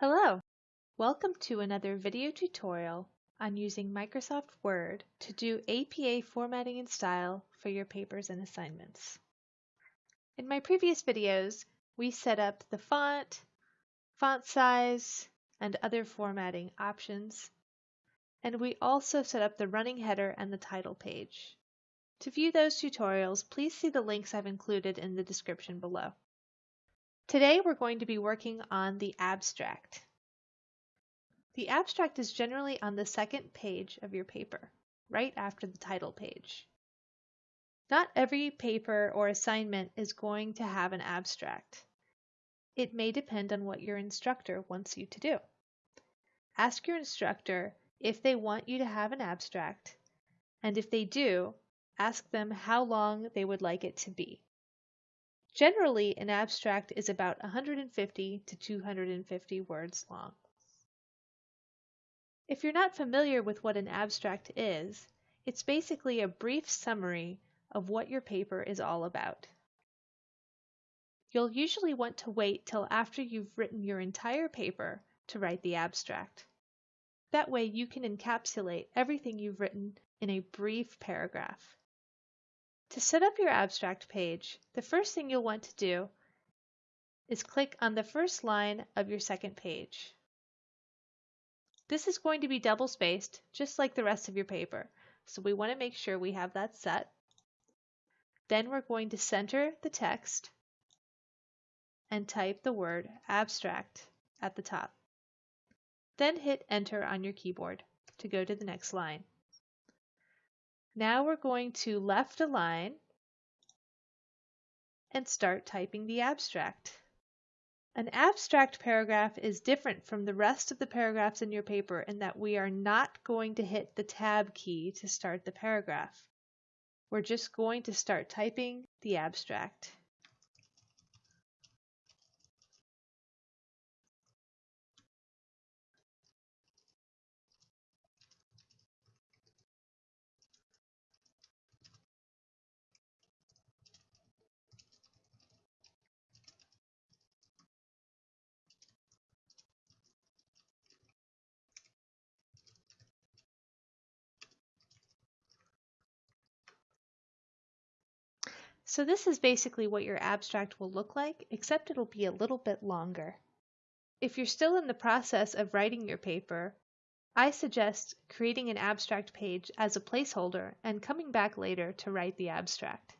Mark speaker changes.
Speaker 1: Hello! Welcome to another video tutorial on using Microsoft Word to do APA formatting and style for your papers and assignments. In my previous videos, we set up the font, font size, and other formatting options, and we also set up the running header and the title page. To view those tutorials, please see the links I've included in the description below. Today we're going to be working on the abstract. The abstract is generally on the second page of your paper, right after the title page. Not every paper or assignment is going to have an abstract. It may depend on what your instructor wants you to do. Ask your instructor if they want you to have an abstract, and if they do, ask them how long they would like it to be. Generally, an abstract is about 150 to 250 words long. If you're not familiar with what an abstract is, it's basically a brief summary of what your paper is all about. You'll usually want to wait till after you've written your entire paper to write the abstract. That way you can encapsulate everything you've written in a brief paragraph. To set up your abstract page, the first thing you'll want to do is click on the first line of your second page. This is going to be double spaced, just like the rest of your paper, so we want to make sure we have that set. Then we're going to center the text and type the word abstract at the top. Then hit enter on your keyboard to go to the next line. Now we're going to left align and start typing the abstract. An abstract paragraph is different from the rest of the paragraphs in your paper in that we are not going to hit the tab key to start the paragraph. We're just going to start typing the abstract. So this is basically what your abstract will look like, except it'll be a little bit longer. If you're still in the process of writing your paper, I suggest creating an abstract page as a placeholder and coming back later to write the abstract.